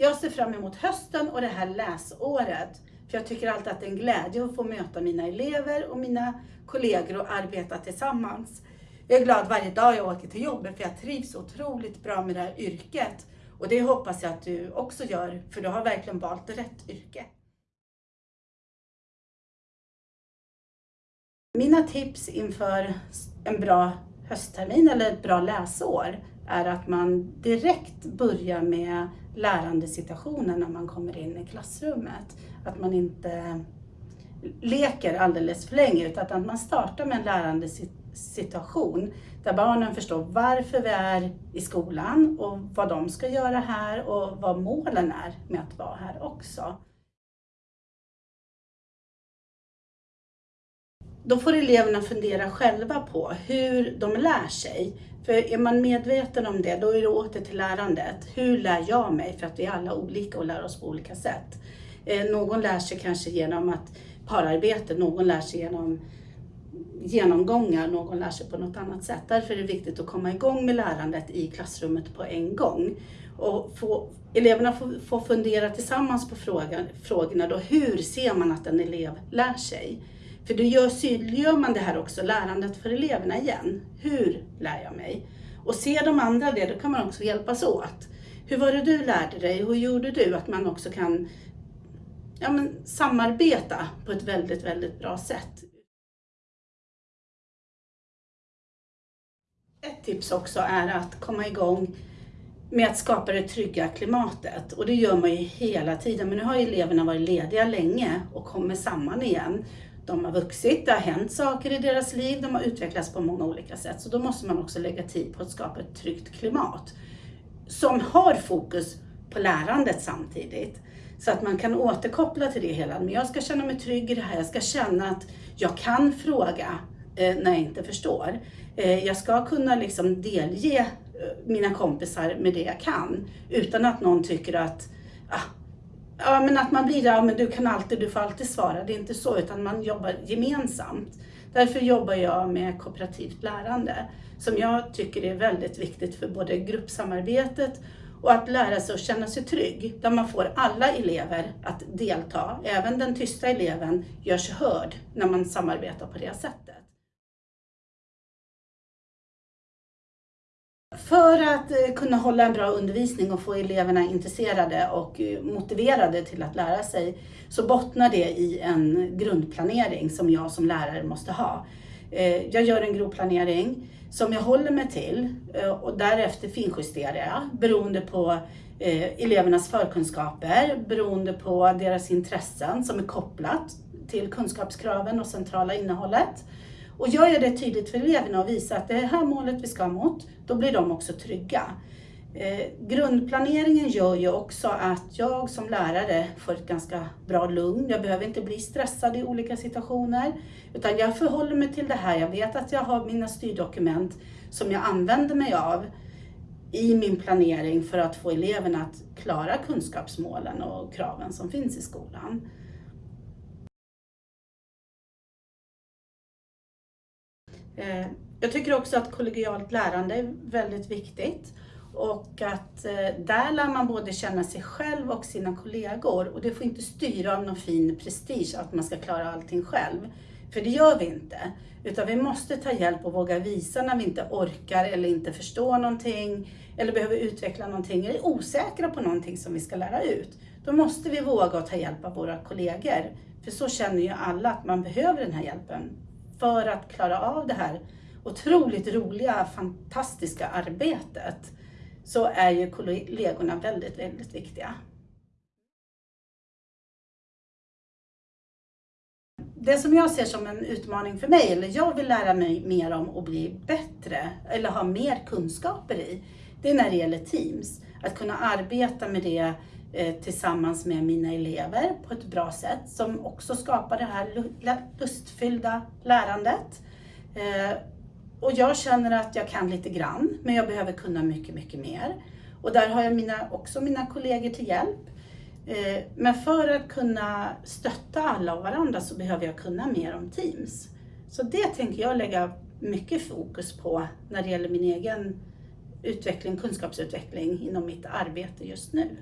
Jag ser fram emot hösten och det här läsåret. För jag tycker alltid att det är en glädje att få möta mina elever och mina kollegor och arbeta tillsammans. Jag är glad varje dag jag åker till jobbet för jag trivs otroligt bra med det här yrket. Och det hoppas jag att du också gör, för du har verkligen valt rätt yrke. Mina tips inför en bra hösttermin eller ett bra läsår är att man direkt börjar med lärandesituationen när man kommer in i klassrummet. Att man inte leker alldeles för länge utan att man startar med en lärandesituation där barnen förstår varför vi är i skolan och vad de ska göra här och vad målen är med att vara här också. Då får eleverna fundera själva på hur de lär sig. För är man medveten om det, då är det åter till lärandet. Hur lär jag mig? För att vi är alla olika och lär oss på olika sätt. Eh, någon lär sig kanske genom att pararbete, någon lär sig genom genomgångar, någon lär sig på något annat sätt. Därför är det viktigt att komma igång med lärandet i klassrummet på en gång. Och få, eleverna får, får fundera tillsammans på frågan, frågorna då. Hur ser man att en elev lär sig? För då gör, synliggör man det här också, lärandet för eleverna igen. Hur lär jag mig? Och ser de andra det, då kan man också hjälpas åt. Hur var det du lärde dig? Hur gjorde du? Att man också kan ja, men, samarbeta på ett väldigt, väldigt bra sätt. Ett tips också är att komma igång med att skapa det trygga klimatet. Och det gör man ju hela tiden. Men nu har eleverna varit lediga länge och kommer samman igen. De har vuxit, det har hänt saker i deras liv, de har utvecklats på många olika sätt. Så då måste man också lägga tid på att skapa ett tryggt klimat. Som har fokus på lärandet samtidigt. Så att man kan återkoppla till det hela. Men jag ska känna mig trygg i det här. Jag ska känna att jag kan fråga eh, när jag inte förstår. Eh, jag ska kunna liksom delge eh, mina kompisar med det jag kan. Utan att någon tycker att ah, Ja, men att man blir, ja men du kan alltid, du får alltid svara. Det är inte så, utan man jobbar gemensamt. Därför jobbar jag med kooperativt lärande, som jag tycker är väldigt viktigt för både gruppsamarbetet och att lära sig att känna sig trygg, där man får alla elever att delta. Även den tysta eleven görs hörd när man samarbetar på det sättet. För att eh, kunna hålla en bra undervisning och få eleverna intresserade och eh, motiverade till att lära sig så bottnar det i en grundplanering som jag som lärare måste ha. Eh, jag gör en grov planering som jag håller mig till och därefter finjusterar jag beroende på elevernas förkunskaper, beroende på deras intressen som är kopplat till kunskapskraven och centrala innehållet. Och gör jag det tydligt för eleverna och visar att det är det här målet vi ska mot, då blir de också trygga. Eh, grundplaneringen gör ju också att jag som lärare får ett ganska bra lugn. Jag behöver inte bli stressad i olika situationer, utan jag förhåller mig till det här. Jag vet att jag har mina styrdokument som jag använder mig av i min planering för att få eleverna att klara kunskapsmålen och kraven som finns i skolan. Eh, jag tycker också att kollegialt lärande är väldigt viktigt och att eh, där lär man både känna sig själv och sina kollegor och det får inte styra av någon fin prestige att man ska klara allting själv. För det gör vi inte. Utan vi måste ta hjälp och våga visa när vi inte orkar eller inte förstår någonting eller behöver utveckla någonting eller är osäkra på någonting som vi ska lära ut. Då måste vi våga och ta hjälp av våra kollegor. För så känner ju alla att man behöver den här hjälpen för att klara av det här otroligt roliga, fantastiska arbetet så är ju kollegorna väldigt, väldigt viktiga. Det som jag ser som en utmaning för mig, eller jag vill lära mig mer om och bli bättre, eller ha mer kunskaper i, det är när det gäller Teams. Att kunna arbeta med det Eh, tillsammans med mina elever på ett bra sätt som också skapar det här lustfyllda lärandet. Eh, och jag känner att jag kan lite grann, men jag behöver kunna mycket, mycket mer. Och där har jag mina, också mina kollegor till hjälp. Eh, men för att kunna stötta alla och varandra så behöver jag kunna mer om Teams. Så det tänker jag lägga mycket fokus på när det gäller min egen utveckling, kunskapsutveckling inom mitt arbete just nu.